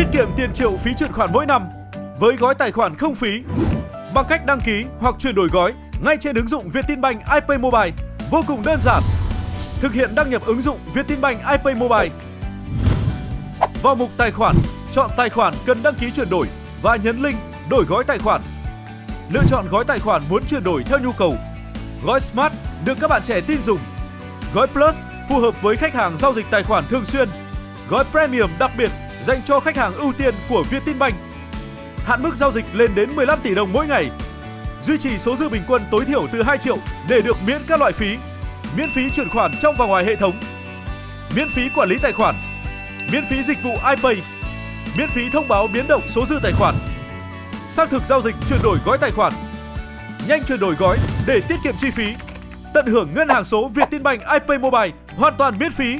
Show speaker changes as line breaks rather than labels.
Tiết kiệm tiền triệu phí chuyển khoản mỗi năm với gói tài khoản không phí bằng cách đăng ký hoặc chuyển đổi gói ngay trên ứng dụng Vietinbank iPay Mobile vô cùng đơn giản. Thực hiện đăng nhập ứng dụng Vietinbank iPay Mobile. Vào mục tài khoản, chọn tài khoản cần đăng ký chuyển đổi và nhấn link đổi gói tài khoản. Lựa chọn gói tài khoản muốn chuyển đổi theo nhu cầu. Gói Smart được các bạn trẻ tin dùng. Gói Plus phù hợp với khách hàng giao dịch tài khoản thường xuyên. Gói Premium đặc biệt dành cho khách hàng ưu tiên của Vietinbank. Hạn mức giao dịch lên đến 15 tỷ đồng mỗi ngày. Duy trì số dư bình quân tối thiểu từ 2 triệu để được miễn các loại phí. Miễn phí chuyển khoản trong và ngoài hệ thống. Miễn phí quản lý tài khoản. Miễn phí dịch vụ iPay. Miễn phí thông báo biến động số dư tài khoản. Xác thực giao dịch chuyển đổi gói tài khoản. Nhanh chuyển đổi gói để tiết kiệm chi phí. Tận hưởng ngân hàng số Vietinbank iPay Mobile hoàn toàn miễn phí